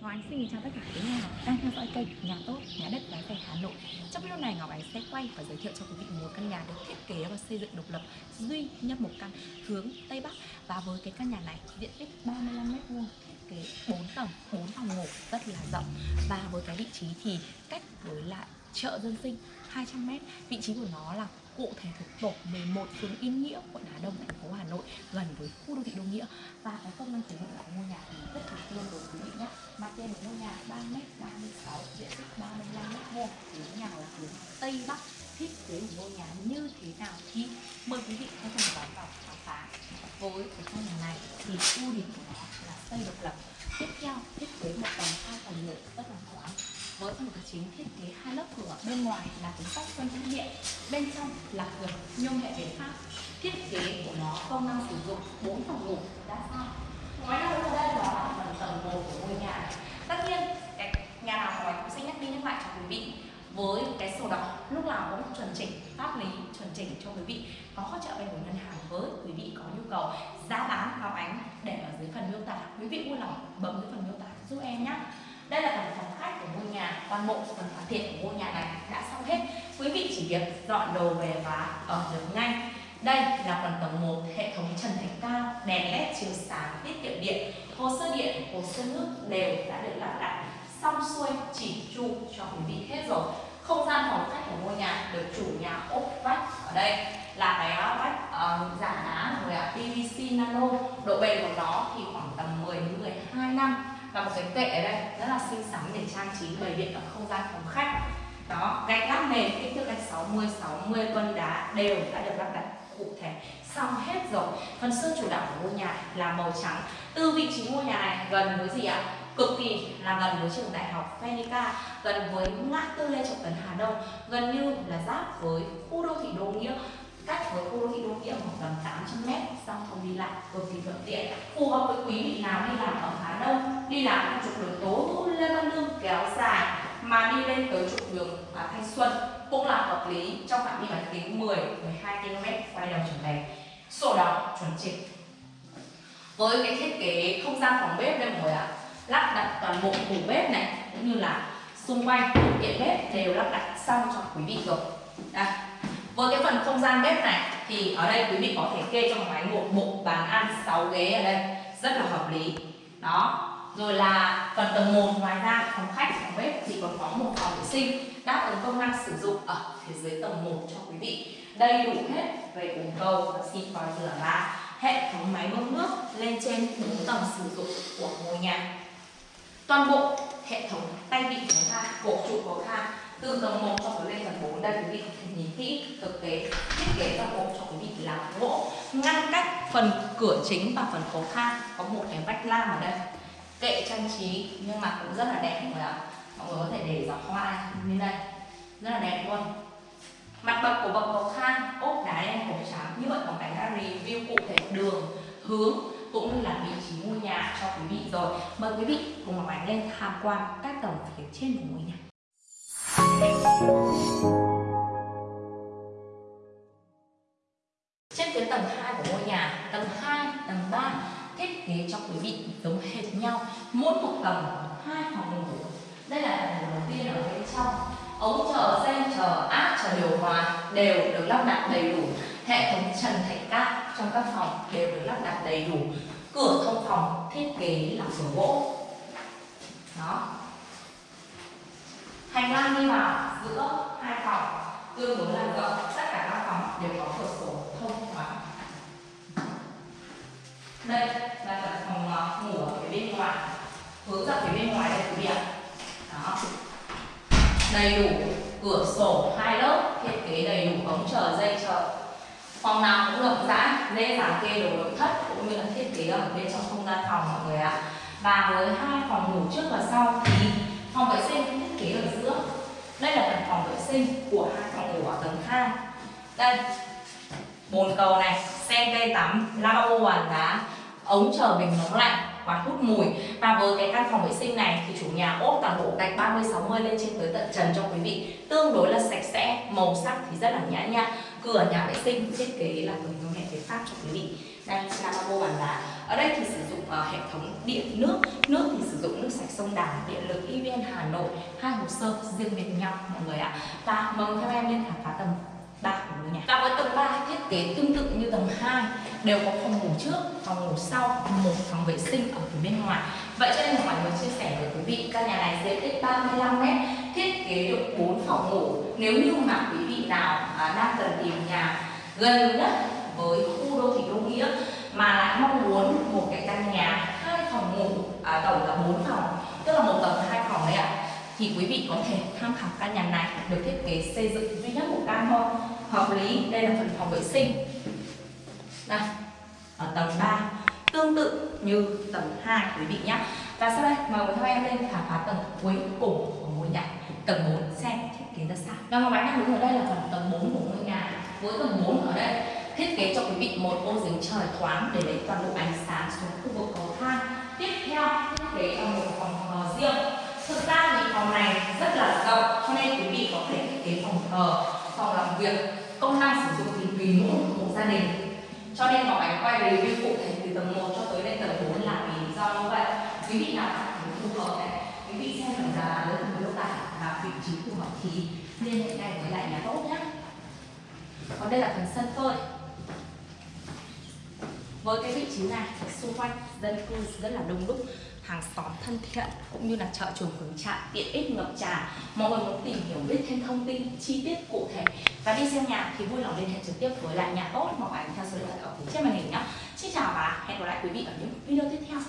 Ngọc Ánh xin chào tất cả quý nhà đang theo dõi kênh Nhà Tốt, Nhà Đất Bán Rẻ Hà Nội. Trong video này Ngọc Ánh sẽ quay và giới thiệu cho quý vị một căn nhà được thiết kế và xây dựng độc lập duy nhất một căn hướng Tây Bắc. Và với cái căn nhà này diện tích 35m2 thiết kế 4 tầng, 4 phòng ngủ rất là rộng. Và với cái vị trí thì cách với lại chợ dân sinh 200m Vị trí của nó là cụ thể thuộc tổ 11 phường Yên Nghĩa, quận Hà Đông, thành phố Hà Nội gần với khu đô thị Đô Nghĩa. Và cái công năng sử dụng của ngôi nhà thì rất là tương đối quý vị nhé. Mặt tiền của ngôi nhà 3 m 36 diện tích 35 m vuông hướng nhà là hướng Tây Bắc, thiết kế của ngôi nhà như thế nào thì mời quý vị hãy cùng đón vào khám phá. Với cái căn nhà này thì ưu điểm của nó là xây độc lập, tiếp theo thiết kế một tầng hai tầng lửa rất là thoáng. Với phần cửa chính thiết kế hai lớp cửa bên ngoài là cuốn sách phân thân điện bên trong là cửa nhôm hệ bền pháp thiết kế của nó công năng sử dụng 4 phòng ngủ đã sao. Ngoài ra ở đây đó là phần tầng một của ngôi nhà này. Tất nhiên, cái nhà nào ngoài cũng sẽ nhắc đi nhắc lại cho quý vị. Với cái sổ đỏ, lúc nào cũng chuẩn chỉnh, pháp lý chuẩn chỉnh cho quý vị. Có hỗ trợ vay của ngân hàng với quý vị có nhu cầu giá bán cao ánh để ở dưới phần miêu tả. Quý vị vui lòng bấm dưới phần miêu tả giúp em nhé. Đây là phần phòng khách của ngôi nhà toàn bộ phần hoàn thiện của ngôi nhà này đã xong hết. Quý vị chỉ việc dọn đồ về và ở được ngay. Đây là phần tầng 1 hệ thống trần thạch cao đèn led chiếu sáng tiết kiệm điện. Hồ sơ điện hồ sơ nước đều đã được lắp đặt. Xong xuôi chỉ chu cho quý vị hết rồi. Không gian phòng khách của ngôi nhà được chủ nhà ốp vách ở đây. Là cái ờ, vách uh, giả đá rồi PVC nano. Độ bền của nó thì khoảng tầm 10 đến 12 năm và một cái kệ ở đây, rất là xinh xắn để trang trí bày biện ở không gian phòng khách. Đó, gạch lát nền, kích thước gạch 60 60 cân đá đều đã được lắp đặt cụ thể, xong hết rồi. Phần sơn chủ đạo của ngôi nhà là màu trắng. Từ vị trí ngôi nhà này gần với gì ạ? Cực kỳ là gần với trường đại học Phenica, gần với ngã tư Lê Trọng Tấn, Hà Đông gần như là giáp với khu đô thị Đô Nghĩa cách với khu đô thị Đô Nghĩa khoảng tầm 800 m xong không đi lại cực kỳ thuận tiện. Phù hợp với quý vị nào đi làm ở Hà Đông đi làm theo trục đường Tố Hữu Lê Văn Lương kéo dài mà đi lên tới trục đường à, Thanh Xuân cũng là hợp lý. Trong phạm vi bán kính 10 12 km quay đầu trở về. Sổ đỏ chuẩn chỉnh. Với cái thiết kế không gian phòng bếp đây mọi người ạ lắp đặt toàn bộ tủ bếp này cũng như là xung quanh tiện bếp đều lắp đặt xong cho quý vị rồi. Đây với cái phần không gian bếp này thì ở đây quý vị có thể kê trong máy một bộ bàn ăn 6 ghế ở đây. Rất là hợp lý. Đó. Rồi là phần tầng 1 ngoài ra, phòng khách, phòng bếp thì còn có một phòng vệ sinh đáp ứng công năng sử dụng ở phía dưới tầng 1 cho quý vị. Đầy đủ hết về bồn cầu và xin vòi rửa và hệ thống máy bơm nước lên trên 4 tầng sử dụng của ngôi nhà. Toàn bộ hệ thống tay vịn của ta cột trụ của ta từ tầng 1 cho tới lên tầng 4 đây quý vị có thể nhìn kỹ, thực tế, thiết kế toàn bộ cho quý vị là gỗ ngăn cách phần cửa chính và phần cầu thang, có một cái vách lam ở đây. Kệ trang trí, nhưng mà cũng rất là đẹp mọi người ạ. Mọi người có thể để giỏ hoa như đây rất là đẹp luôn. Mặt bậc của bậc cầu thang, ốp đá đen cổ trắng, như vậy còn cảnh đã review cụ thể đường, hướng, cũng như là vị trí ngôi nhà cho quý vị rồi. Mời quý vị cùng Ngọc Ánh lên tham quan các tầng phía trên của ngôi nhà trên phía tầng 2 của ngôi nhà, tầng 2 tầng 3 thiết kế cho quý vị giống hệt nhau, mỗi một tầng hai phòng ngủ. Đây là tầng đầu tiên ở bên trong. Ống chờ dây chờ, áp chờ điều hòa đều được lắp đặt đầy đủ. Hệ thống trần thạch cát trong các phòng đều được lắp đặt đầy đủ. Cửa thông phòng thiết kế là cửa gỗ đó thang đi vào giữa hai phòng, tương đối là rộng, tất cả các phòng đều có cửa sổ thông thoáng. Đây là phần phòng ngủ ở phía bên ngoài, hướng ra phía bên ngoài đây quý vị ạ. Đó. Đầy đủ cửa sổ hai lớp, thiết kế đầy đủ ống chờ dây chờ phòng nào cũng rộng rãi, dễ dàng kê đồ nội thất cũng như là thiết kế ở bên trong không gian phòng mọi người ạ. Và với hai phòng ngủ trước và sau thì phòng vệ sinh thiết kế ở giữa đây là phần phòng vệ sinh của hai phòng ngủ ở tầng 2 đây, bồn cầu này, sen cây tắm lavabo bàn đá ống chờ bình nóng lạnh quạt hút mùi. Và với cái căn phòng vệ sinh này thì chủ nhà ốp toàn bộ gạch 30 60 lên trên tới tận trần cho quý vị. Tương đối là sạch sẽ, màu sắc thì rất là nhã nhặn. Cửa nhà vệ sinh thiết kế là cửa nghệ hệ pháp cho quý vị. Đây lavabo bàn đá ở đây thì sử dụng uh, hệ thống điện nước. Nước thì sử dụng nước sạch sông Đà điện lực EVN Hà Nội. Hai hồ sơ riêng biệt nhau mọi người ạ. Và mời theo em lên khám phá tầng 3 của ngôi nhà và với tầng 3 thiết kế tương tự như tầng 2 đều có phòng ngủ trước phòng ngủ sau một phòng vệ sinh ở phía bên ngoài. Vậy cho nên là mọi người chia sẻ với quý vị căn nhà này diện tích 35 mét thiết kế được 4 phòng ngủ. Nếu như mà quý vị nào à, đang cần tìm nhà gần nhất với khu đô thị đô nghĩa mà lại mong muốn một cái căn nhà hai phòng ngủ à, tổng là bốn phòng tức là một tầng hai phòng đấy ạ. Thì quý vị có thể tham khảo căn nhà này được thiết kế xây dựng duy nhất một căn thôi. Hợp lý đây là phần phòng vệ sinh. Đây ở tầng 3 tương tự như tầng 2 quý vị nhé và sau đây mời theo em lên khám phá tầng cuối cùng của ngôi nhà tầng 4 xem thiết kế ra sao. Và ngọc ánh đang đứng ở đây là phần tầng 4 của ngôi nhà. Với tầng 4 ở đây kế cho quý vị một ô giếng trời thoáng để lấy toàn bộ ánh sáng xuống khu vực cầu thang. Tiếp theo thiết kế cho một phòng thờ riêng. Thực ra thì phòng này rất là rộng, cho nên quý vị có thể thiết kế phòng thờ phòng làm việc, công năng sử dụng thì tùy mỗi một gia đình. Cho nên ngọc ánh quay review cụ thể từ tầng 1 cho tới lên tầng 4 là vì do như vậy. Quý vị nào cảm thấy phù hợp này, quý vị xem phần giá lớn với phần tải và vị trí phù hợp thì liên hệ ngay với lại nhà tốt nhé. Còn đây là phần sân phơi với cái vị trí này xung quanh dân cư rất là đông đúc, hàng xóm thân thiện, cũng như là chợ chuồng hướng trại, tiện ích ngập tràn. Mọi người muốn tìm hiểu biết thêm thông tin, chi tiết cụ thể và đi xem nhà thì vui lòng liên hệ trực tiếp với lại nhà tốt hoặc ảnh theo số điện thoại ở phía trên màn hình nhé. Xin chào và hẹn gặp lại quý vị ở những video tiếp theo.